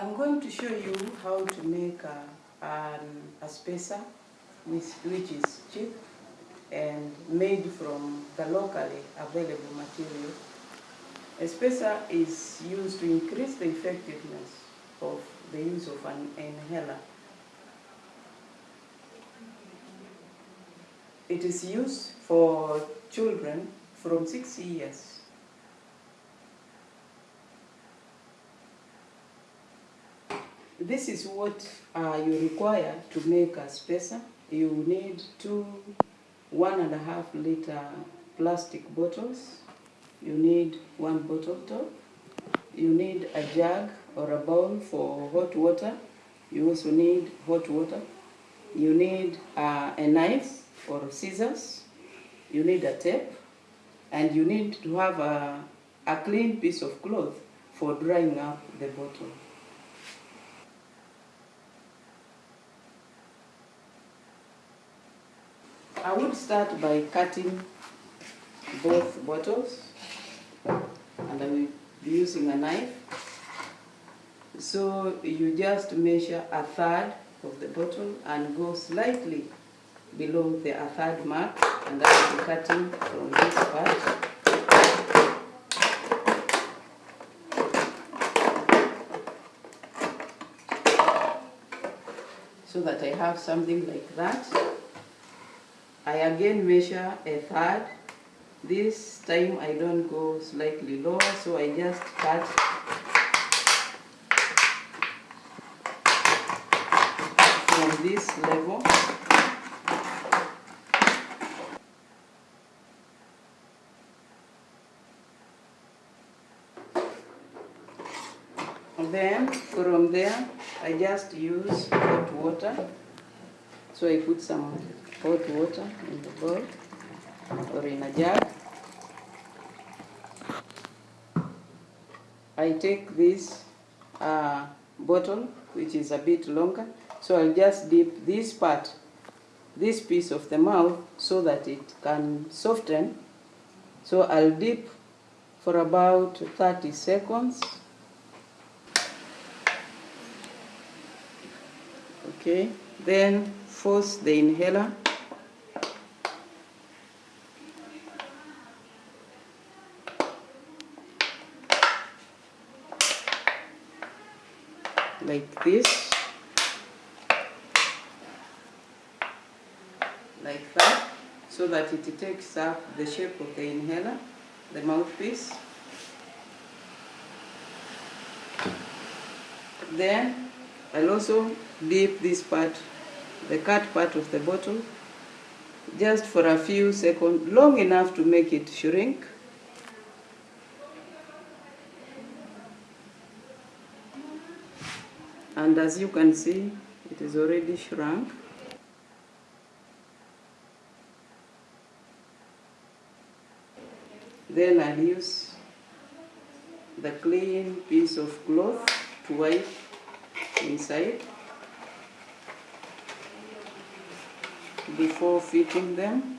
I'm going to show you how to make a, spacer which, is cheap and made from the locally available material. A spacer is used to increase the effectiveness of the use of an inhaler. It is used for children from six years. This is what uh, you require to make a spacer. You need two one and a half liter plastic bottles. You need one bottle top. You need a jug or a bowl for hot water. You also need hot water. You need uh, a knife or scissors. You need a tape. And you need to have a, a clean piece of cloth for drying up the bottle. I would start by cutting both bottles and I will be using a knife. So you just measure a third of the bottle and go slightly below the a third mark and I will be cutting from this part. So that I have something like that. I again measure a third. This time I don't go slightly lower, so I just cut from this level. And then from there, I just use hot water. So I put some hot water in the bowl or in a jug. I take this uh, bottle, which is a bit longer, so I'll just dip this part, this piece of the mouth, so that it can soften. So I'll dip for about 30 seconds. Okay, then force the inhaler. Like this. Like that. So that it takes up the shape of the inhaler the mouthpiece. Then I'll also dip this part the cut part of the bottle just for a few seconds long enough to make it shrink. And as you can see it is already shrunk. Then I'll use the clean piece of cloth to wipe inside before fitting them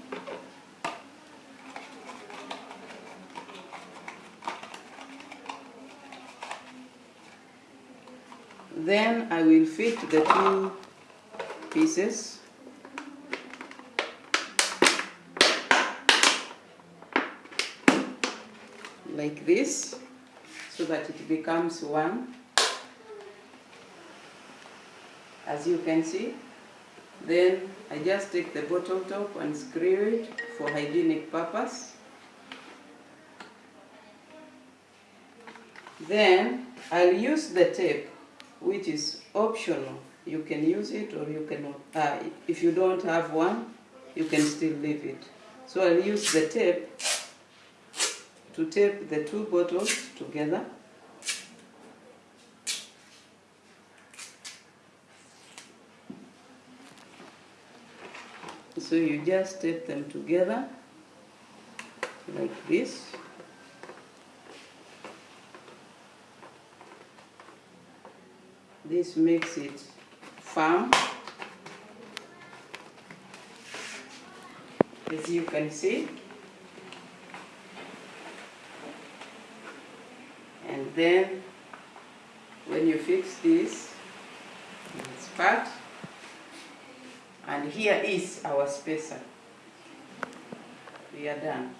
Then I will fit the two pieces. Like this, so that it becomes one. As you can see, then I just take the bottle top and screw it for hygienic purpose. Then I'll use the tape which is optional. You can use it or you cannot. Uh, if you don't have one, you can still leave it. So I'll use the tape to tape the two bottles together. So you just tape them together like this. This makes it firm. As you can see. And then when you fix this, part, and here is our spacer. We are done.